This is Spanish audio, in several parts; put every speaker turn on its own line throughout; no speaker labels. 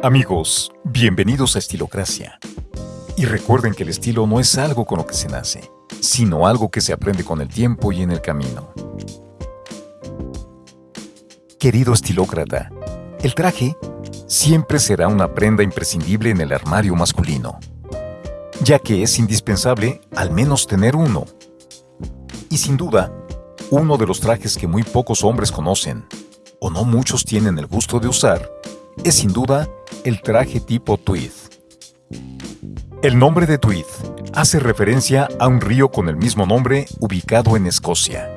Amigos, bienvenidos a Estilocracia. Y recuerden que el estilo no es algo con lo que se nace, sino algo que se aprende con el tiempo y en el camino. Querido estilócrata, el traje siempre será una prenda imprescindible en el armario masculino, ya que es indispensable al menos tener uno. Y sin duda, uno de los trajes que muy pocos hombres conocen, o no muchos tienen el gusto de usar, es sin duda el traje tipo tweed. El nombre de tweed hace referencia a un río con el mismo nombre ubicado en Escocia,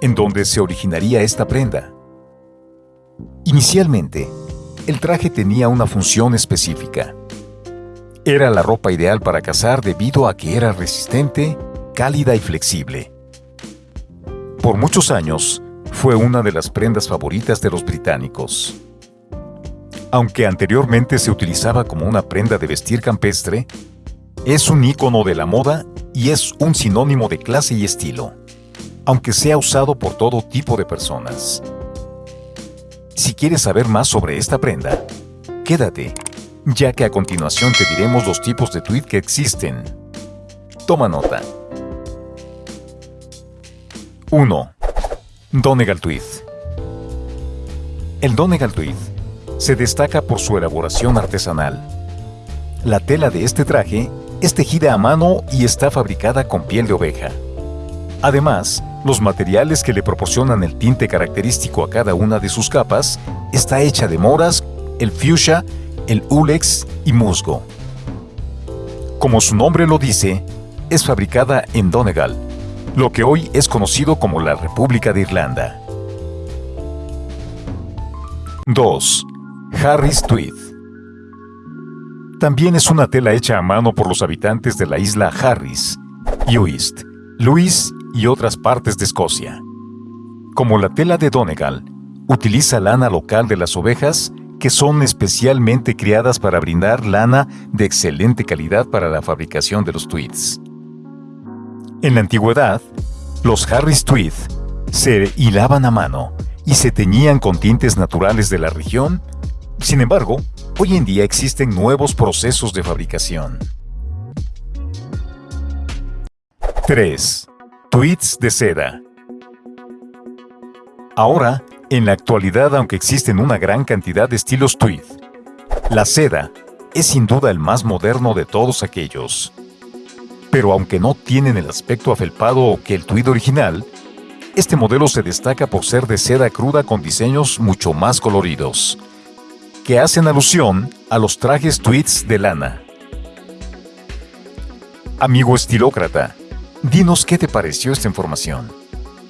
en donde se originaría esta prenda. Inicialmente, el traje tenía una función específica. Era la ropa ideal para cazar debido a que era resistente, cálida y flexible. Por muchos años, fue una de las prendas favoritas de los británicos. Aunque anteriormente se utilizaba como una prenda de vestir campestre, es un icono de la moda y es un sinónimo de clase y estilo, aunque sea usado por todo tipo de personas. Si quieres saber más sobre esta prenda, quédate, ya que a continuación te diremos los tipos de tweed que existen. Toma nota. 1. Donegal Tweed El Donegal Tweed se destaca por su elaboración artesanal. La tela de este traje es tejida a mano y está fabricada con piel de oveja. Además, los materiales que le proporcionan el tinte característico a cada una de sus capas está hecha de moras, el fuchsia, el ulex y musgo. Como su nombre lo dice, es fabricada en Donegal, lo que hoy es conocido como la República de Irlanda. 2. Harris Tweed. También es una tela hecha a mano por los habitantes de la isla Harris, Uist, Luis y otras partes de Escocia. Como la tela de Donegal, utiliza lana local de las ovejas que son especialmente criadas para brindar lana de excelente calidad para la fabricación de los tweeds. En la antigüedad, los Harris Tweed se hilaban a mano y se teñían con tintes naturales de la región sin embargo, hoy en día existen nuevos procesos de fabricación. 3. Tweets de seda. Ahora, en la actualidad, aunque existen una gran cantidad de estilos tweed, la seda es sin duda el más moderno de todos aquellos. Pero aunque no tienen el aspecto afelpado que el tweed original, este modelo se destaca por ser de seda cruda con diseños mucho más coloridos que hacen alusión a los trajes tweets de lana. Amigo estilócrata, dinos qué te pareció esta información.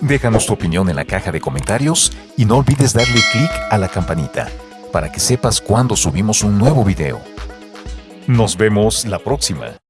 Déjanos tu opinión en la caja de comentarios y no olvides darle clic a la campanita para que sepas cuando subimos un nuevo video. Nos vemos la próxima.